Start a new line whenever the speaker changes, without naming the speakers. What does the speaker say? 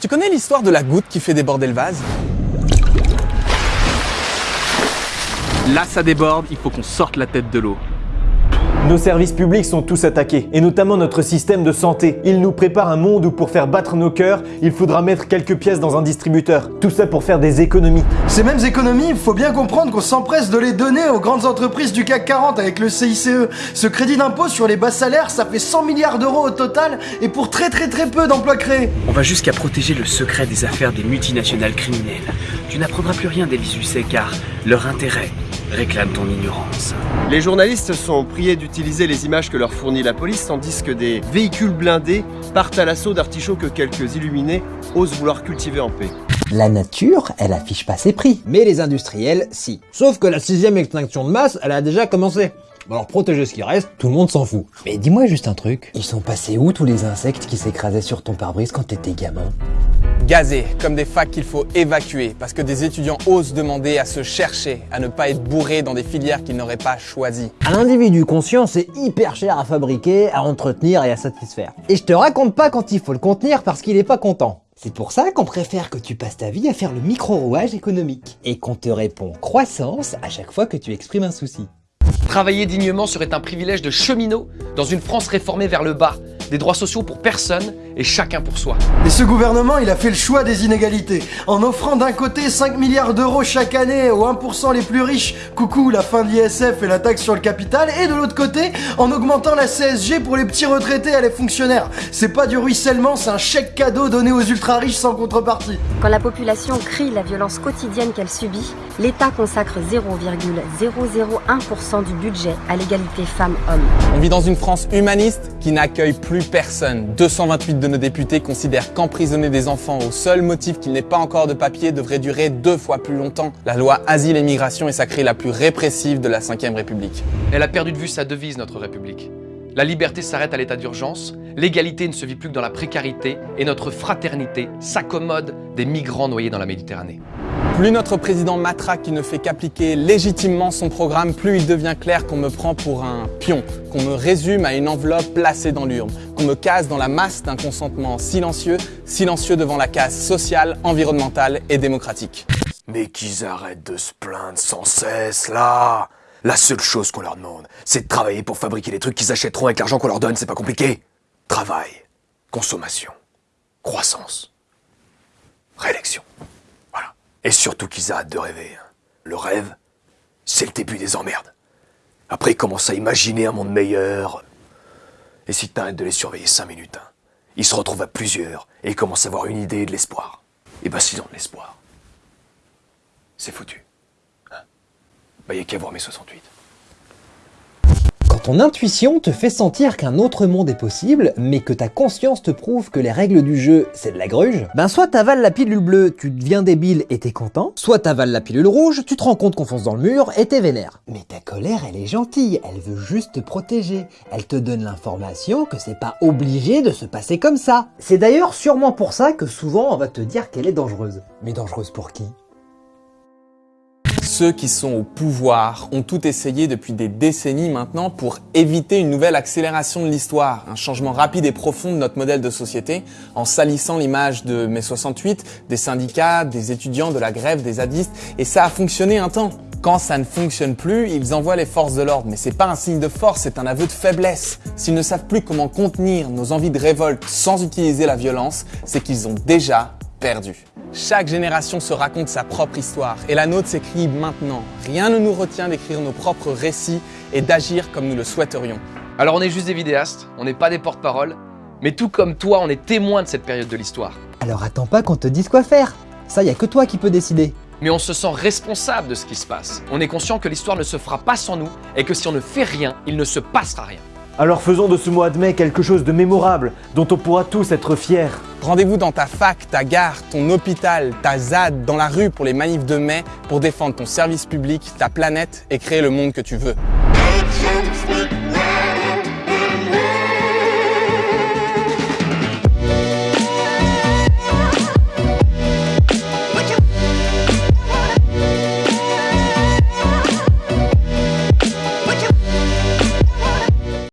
Tu connais l'histoire de la goutte qui fait déborder le vase? Là, ça déborde, il faut qu'on sorte la tête de l'eau.
Nos services publics sont tous attaqués, et notamment notre système de santé. Il nous prépare un monde où pour faire battre nos cœurs, il faudra mettre quelques pièces dans un distributeur. Tout ça pour faire des économies.
Ces mêmes économies, il faut bien comprendre qu'on s'empresse de les donner aux grandes entreprises du CAC 40 avec le CICE. Ce crédit d'impôt sur les bas salaires, ça fait 100 milliards d'euros au total, et pour très très très peu d'emplois créés.
On va jusqu'à protéger le secret des affaires des multinationales criminelles. Tu n'apprendras plus rien d'Elie Lucet car leur intérêt réclame ton ignorance.
Les journalistes sont priés d'utiliser les images que leur fournit la police, tandis que des véhicules blindés partent à l'assaut d'artichauts que quelques illuminés osent vouloir cultiver en paix.
La nature, elle affiche pas ses prix, mais les industriels, si. Sauf que la sixième extinction de masse, elle a déjà commencé. Bon alors protéger ce qui reste, tout le monde s'en fout. Mais dis-moi juste un truc, ils sont passés où tous les insectes qui s'écrasaient sur ton pare-brise quand t'étais gamin?
Gazés, comme des facs qu'il faut évacuer, parce que des étudiants osent demander à se chercher, à ne pas être bourrés dans des filières qu'ils n'auraient pas choisies.
Un individu conscient, c'est hyper cher à fabriquer, à entretenir et à satisfaire. Et je te raconte pas quand il faut le contenir parce qu'il est pas content. C'est pour ça qu'on préfère que tu passes ta vie à faire le micro-rouage économique. Et qu'on te répond croissance à chaque fois que tu exprimes un souci.
Travailler dignement serait un privilège de cheminot dans une France réformée vers le bas, des droits sociaux pour personne et chacun pour soi.
Et ce gouvernement, il a fait le choix des inégalités, en offrant d'un côté 5 milliards d'euros chaque année aux 1% les plus riches, coucou la fin de l'ISF et la taxe sur le capital, et de l'autre côté, en augmentant la CSG pour les petits retraités et les fonctionnaires. C'est pas du ruissellement, c'est un chèque cadeau donné aux ultra riches sans contrepartie.
Quand la population crie la violence quotidienne qu'elle subit, l'État consacre 0,001% du budget à l'égalité femmes-hommes.
On vit dans une France humaniste qui n'accueille plus personne. 228 de nos députés considèrent qu'emprisonner des enfants au seul motif qu'il n'est pas encore de papier devrait durer deux fois plus longtemps. La loi Asile et Migration est sacrée la plus répressive de la 5ème République.
Elle a perdu de vue sa devise, notre République. La liberté s'arrête à l'état d'urgence, l'égalité ne se vit plus que dans la précarité et notre fraternité s'accommode des migrants noyés dans la Méditerranée.
Plus notre président matraque qui ne fait qu'appliquer légitimement son programme, plus il devient clair qu'on me prend pour un pion, qu'on me résume à une enveloppe placée dans l'urne, me case dans la masse d'un consentement silencieux, silencieux devant la case sociale, environnementale et démocratique.
Mais qu'ils arrêtent de se plaindre sans cesse, là La seule chose qu'on leur demande, c'est de travailler pour fabriquer les trucs qu'ils achèteront avec l'argent qu'on leur donne, c'est pas compliqué Travail, consommation, croissance, réélection. Voilà. Et surtout qu'ils arrêtent de rêver. hein. Le rêve, c'est le début des emmerdes. Après, ils commencent à imaginer un monde meilleur. Et si t'arrêtes de les surveiller 5 minutes, hein, ils se retrouvent à plusieurs et ils commencent à avoir une idée de l'espoir. Et bah s'ils ont de l'espoir, c'est foutu. Hein bah y a qu'à voir mes 68.
Quand ton intuition te fait sentir qu'un autre monde est possible, mais que ta conscience te prouve que les règles du jeu, c'est de la gruge, ben soit t'avales la pilule bleue, tu deviens débile et t'es content, soit t'avales la pilule rouge, tu te rends compte qu'on fonce dans le mur et t'es vénère. Mais ta colère, elle est gentille, elle veut juste te protéger. Elle te donne l'information que c'est pas obligé de se passer comme ça. C'est d'ailleurs sûrement pour ça que souvent on va te dire qu'elle est dangereuse. Mais dangereuse pour qui?
Ceux qui sont au pouvoir ont tout essayé depuis des décennies maintenant pour éviter une nouvelle accélération de l'histoire, un changement rapide et profond de notre modèle de société, en salissant l'image de mai 68, des syndicats, des étudiants, de la grève, des zadistes, et ça a fonctionné un temps. Quand ça ne fonctionne plus, ils envoient les forces de l'ordre, mais c'est pas un signe de force, c'est un aveu de faiblesse. S'ils ne savent plus comment contenir nos envies de révolte sans utiliser la violence, c'est qu'ils ont déjà perdu. Chaque génération se raconte sa propre histoire et la nôtre s'écrit maintenant. Rien ne nous retient d'écrire nos propres récits et d'agir comme nous le souhaiterions.
Alors on est juste des vidéastes, on n'est pas des porte-parole, mais tout comme toi, on est témoin de cette période de l'histoire.
Alors attends pas qu'on te dise quoi faire. Ça, y a que toi qui peux décider.
Mais on se sent responsable de ce qui se passe. On est conscient que l'histoire ne se fera pas sans nous et que si on ne fait rien, il ne se passera rien.
Alors faisons de ce mois de mai quelque chose de mémorable, dont on pourra tous être fiers.
Rendez-vous dans ta fac, ta gare, ton hôpital, ta ZAD, dans la rue pour les manifs de mai pour défendre ton service public, ta planète et créer le monde que tu veux.